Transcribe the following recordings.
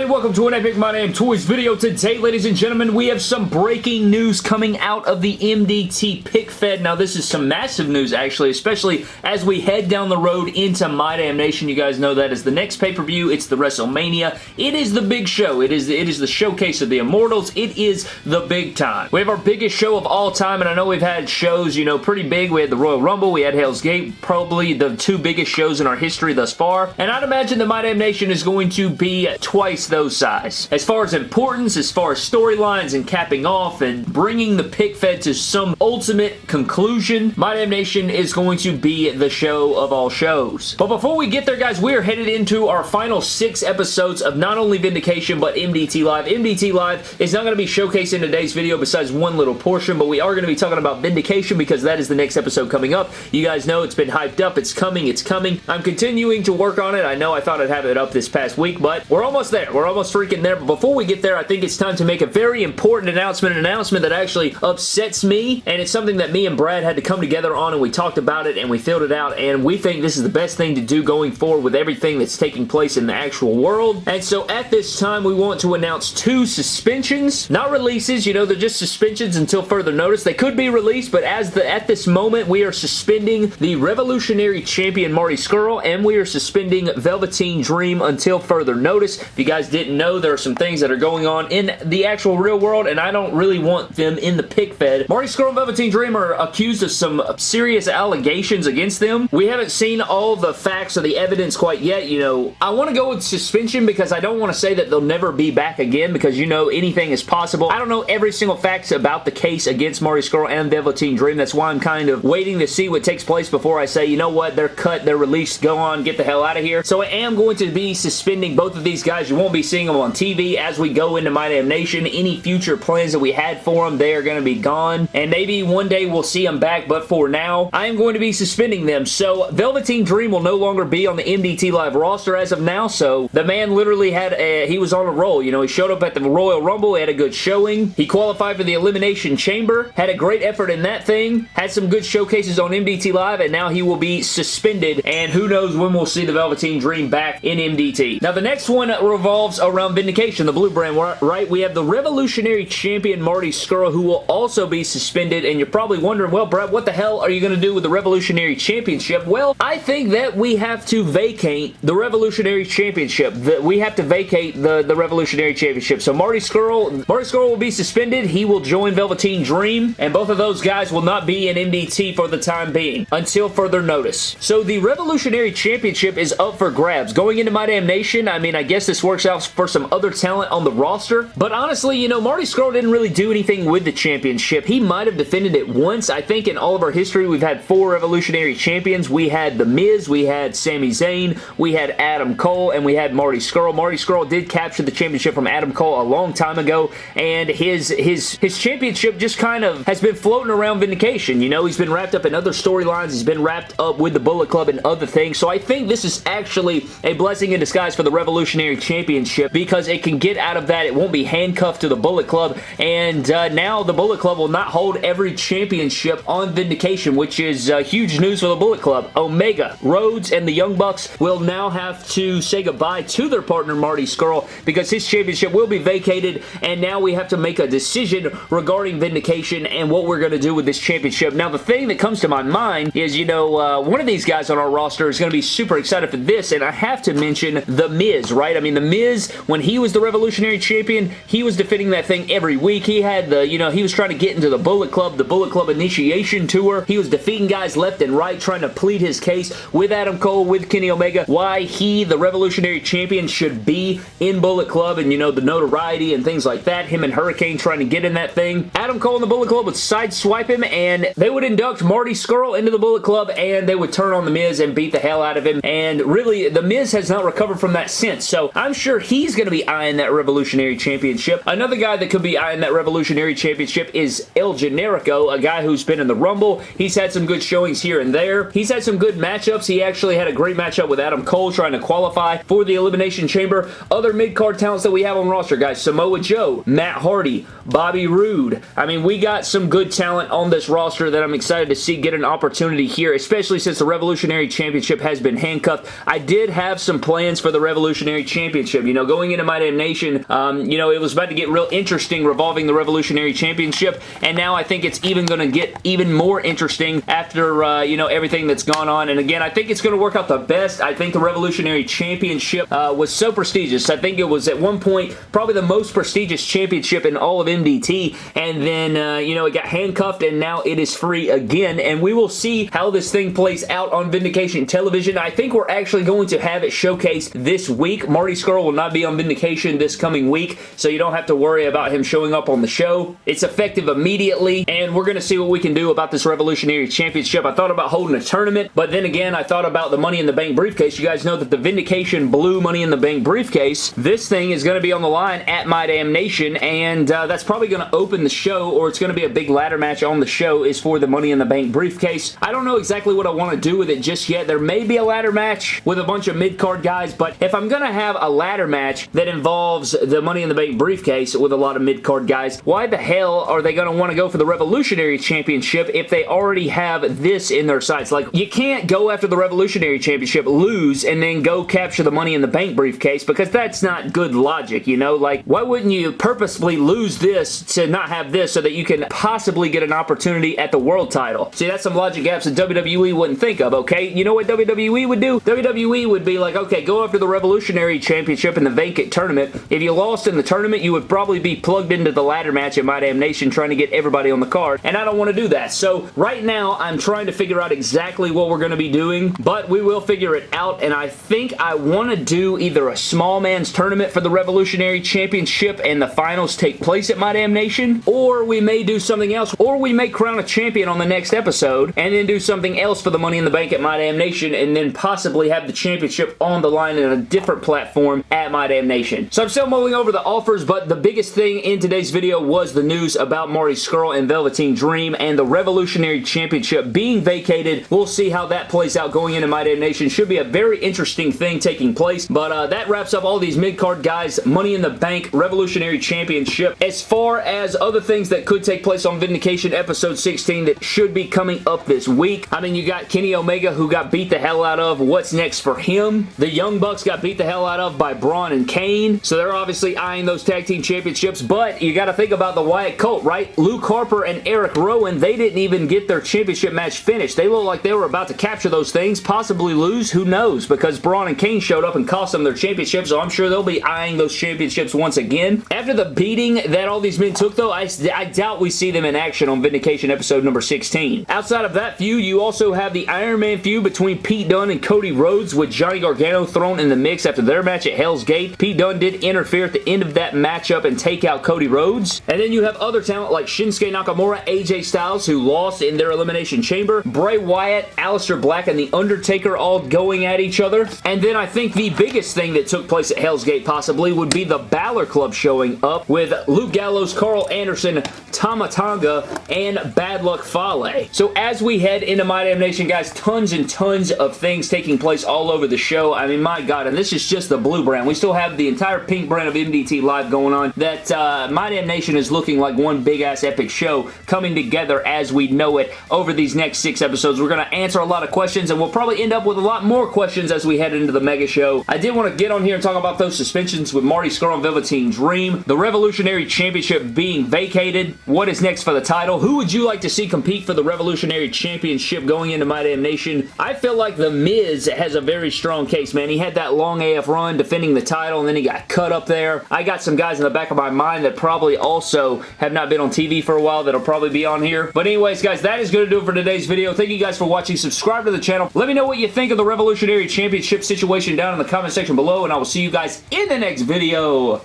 Everybody? Welcome to an Epic My Damn Toys video. Today, ladies and gentlemen, we have some breaking news coming out of the MDT pick fed. Now, this is some massive news, actually, especially as we head down the road into My Damn Nation. You guys know that is the next pay-per-view. It's the WrestleMania. It is the big show. It is, it is the showcase of the Immortals. It is the big time. We have our biggest show of all time, and I know we've had shows, you know, pretty big. We had the Royal Rumble. We had Hell's Gate. Probably the two biggest shows in our history thus far. And I'd imagine the My Damn Nation is going to be twice those size. As far as importance, as far as storylines and capping off and bringing the pick fed to some ultimate conclusion, My Damn Nation is going to be the show of all shows. But before we get there, guys, we are headed into our final six episodes of not only Vindication, but MDT Live. MDT Live is not going to be showcased in today's video besides one little portion, but we are going to be talking about Vindication because that is the next episode coming up. You guys know it's been hyped up. It's coming. It's coming. I'm continuing to work on it. I know I thought I'd have it up this past week, but we're almost there. We're almost freaking there. But before we get there, I think it's time to make a very important announcement, an announcement that actually upsets me, and it's something that me and Brad had to come together on, and we talked about it, and we filled it out, and we think this is the best thing to do going forward with everything that's taking place in the actual world. And so at this time, we want to announce two suspensions. Not releases, you know, they're just suspensions until further notice. They could be released, but as the at this moment, we are suspending the Revolutionary Champion Marty Scurll, and we are suspending Velveteen Dream until further notice. If you guys didn't know, there are some things that are going on in the actual real world, and I don't really want them in the pick fed. Marty Scurll and Velveteen Dream are accused of some serious allegations against them. We haven't seen all the facts or the evidence quite yet. You know, I want to go with suspension because I don't want to say that they'll never be back again because, you know, anything is possible. I don't know every single facts about the case against Marty Scurll and Velveteen Dream. That's why I'm kind of waiting to see what takes place before I say, you know what, they're cut, they're released, go on, get the hell out of here. So I am going to be suspending both of these guys. You won't be seeing them on TV as we go into My Damn Nation. Any future plans that we had for them, they are going to be gone. And maybe one day we'll see them back, but for now, I am going to be suspending them. So Velveteen Dream will no longer be on the MDT Live roster as of now. So the man literally had a, he was on a roll. You know, he showed up at the Royal Rumble, he had a good showing. He qualified for the Elimination Chamber, had a great effort in that thing, had some good showcases on MDT Live, and now he will be suspended. And who knows when we'll see the Velveteen Dream back in MDT. Now the next one revolves around Vindication, the blue brand, right? We have the Revolutionary Champion Marty Scurll, who will also be suspended, and you're probably wondering, well, Brett, what the hell are you going to do with the Revolutionary Championship? Well, I think that we have to vacate the Revolutionary Championship. That we have to vacate the, the Revolutionary Championship. So Marty Scurll, Marty Scurll will be suspended. He will join Velveteen Dream, and both of those guys will not be in MDT for the time being until further notice. So the Revolutionary Championship is up for grabs. Going into My Damn Nation, I mean, I guess this works out for some other talent on the roster. But honestly, you know, Marty Scurll didn't really do anything with the championship. He might have defended it once. I think in all of our history, we've had four Revolutionary Champions. We had The Miz, we had Sami Zayn, we had Adam Cole, and we had Marty Scurll. Marty Scurll did capture the championship from Adam Cole a long time ago, and his, his, his championship just kind of has been floating around Vindication. You know, he's been wrapped up in other storylines. He's been wrapped up with the Bullet Club and other things. So I think this is actually a blessing in disguise for the Revolutionary Revolutionary Championship because it can get out of that. It won't be handcuffed to the Bullet Club and uh, now the Bullet Club will not hold every championship on Vindication which is uh, huge news for the Bullet Club. Omega, Rhodes, and the Young Bucks will now have to say goodbye to their partner Marty Scurll because his championship will be vacated and now we have to make a decision regarding Vindication and what we're going to do with this championship. Now the thing that comes to my mind is, you know, uh, one of these guys on our roster is going to be super excited for this and I have to mention The Miz, right? I mean, The Miz, when he was the Revolutionary Champion, he was defending that thing every week. He had the, you know, he was trying to get into the Bullet Club, the Bullet Club Initiation Tour. He was defeating guys left and right, trying to plead his case with Adam Cole, with Kenny Omega, why he, the Revolutionary Champion, should be in Bullet Club and, you know, the notoriety and things like that. Him and Hurricane trying to get in that thing. Adam Cole and the Bullet Club would sideswipe him and they would induct Marty Scurll into the Bullet Club and they would turn on The Miz and beat the hell out of him. And really, The Miz has not recovered from that since. So I'm sure he's going to be eyeing that Revolutionary Championship. Another guy that could be eyeing that Revolutionary Championship is El Generico, a guy who's been in the Rumble. He's had some good showings here and there. He's had some good matchups. He actually had a great matchup with Adam Cole trying to qualify for the Elimination Chamber. Other mid-card talents that we have on roster, guys. Samoa Joe, Matt Hardy, Bobby Roode. I mean, we got some good talent on this roster that I'm excited to see get an opportunity here, especially since the Revolutionary Championship has been handcuffed. I did have some plans for the Revolutionary Championship Championship. You know, going into My Damn Nation, um, you know, it was about to get real interesting revolving the Revolutionary Championship, and now I think it's even going to get even more interesting after, uh, you know, everything that's gone on. And again, I think it's going to work out the best. I think the Revolutionary Championship uh, was so prestigious. I think it was at one point probably the most prestigious championship in all of MDT, and then, uh, you know, it got handcuffed, and now it is free again, and we will see how this thing plays out on Vindication Television. I think we're actually going to have it showcased this week. Marty Scurll will not be on Vindication this coming week, so you don't have to worry about him showing up on the show. It's effective immediately, and we're going to see what we can do about this Revolutionary Championship. I thought about holding a tournament, but then again, I thought about the Money in the Bank briefcase. You guys know that the Vindication Blue Money in the Bank briefcase, this thing is going to be on the line at My Damn Nation, and uh, that's probably going to open the show, or it's going to be a big ladder match on the show, is for the Money in the Bank briefcase. I don't know exactly what I want to do with it just yet. There may be a ladder match with a bunch of mid-card guys, but if I'm going to have a ladder match that involves the Money in the Bank briefcase with a lot of mid-card guys, why the hell are they going to want to go for the Revolutionary Championship if they already have this in their sights? Like, you can't go after the Revolutionary Championship, lose, and then go capture the Money in the Bank briefcase because that's not good logic, you know? Like, why wouldn't you purposefully lose this to not have this so that you can possibly get an opportunity at the world title? See, that's some logic gaps that WWE wouldn't think of, okay? You know what WWE would do? WWE would be like, okay, go after the Revolutionary Championship in the vacant tournament. If you lost in the tournament, you would probably be plugged into the ladder match at My Damn Nation trying to get everybody on the card, and I don't want to do that. So right now, I'm trying to figure out exactly what we're going to be doing, but we will figure it out, and I think I want to do either a small man's tournament for the Revolutionary Championship and the finals take place at My Damn Nation, or we may do something else, or we may crown a champion on the next episode, and then do something else for the Money in the Bank at My Damn Nation, and then possibly have the championship on the line in a different platform at My Damn Nation. So I'm still mulling over the offers, but the biggest thing in today's video was the news about Marty Scurll and Velveteen Dream and the Revolutionary Championship being vacated. We'll see how that plays out going into My Damn Nation. Should be a very interesting thing taking place, but uh, that wraps up all these mid-card guys, Money in the Bank, Revolutionary Championship. As far as other things that could take place on Vindication episode 16 that should be coming up this week, I mean, you got Kenny Omega who got beat the hell out of. What's next for him? The Young Bucks got beat the hell out of by Braun and Kane, so they're obviously eyeing those tag team championships, but you got to think about the Wyatt Colt, right? Luke Harper and Eric Rowan, they didn't even get their championship match finished. They look like they were about to capture those things, possibly lose, who knows, because Braun and Kane showed up and cost them their championship, so I'm sure they'll be eyeing those championships once again. After the beating that all these men took, though, I, I doubt we see them in action on Vindication episode number 16. Outside of that feud, you also have the Iron Man feud between Pete Dunne and Cody Rhodes with Johnny Gargano thrown in the mix after their match at Hell's Gate. Pete Dunne did interfere at the end of that matchup and take out Cody Rhodes. And then you have other talent like Shinsuke Nakamura, AJ Styles, who lost in their Elimination Chamber, Bray Wyatt, Aleister Black, and The Undertaker all going at each other. And then I think the biggest thing that took place at Hell's Gate possibly would be the Balor Club showing up with Luke Gallows, Karl Anderson, Tama Tonga, and Bad Luck Fale. So as we head into My Damn Nation, guys, tons and tons of things taking place all over the show. I mean, my God, and this is just the blue brand. We still have the entire pink brand of MDT Live going on that uh, My Damn Nation is looking like one big-ass epic show coming together as we know it over these next six episodes. We're going to answer a lot of questions, and we'll probably end up with a lot more questions as we head into the mega show. I did want to get on here and talk about those suspensions with Marty Scurll and Velveteen Dream, the Revolutionary Championship being vacated, what is next for the title, who would you like to see compete for the Revolutionary Championship going into My Damn Nation? I feel like The Miz has a very strong case, man. He had that long AF run defending the title, and then he got cut up there. I got some guys in the back of my mind that probably also have not been on TV for a while that'll probably be on here. But anyways, guys, that is going to do it for today's video. Thank you guys for watching. Subscribe to the channel. Let me know what you think of the Revolutionary Championship situation down in the comment section below, and I will see you guys in the next video.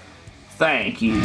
Thank you.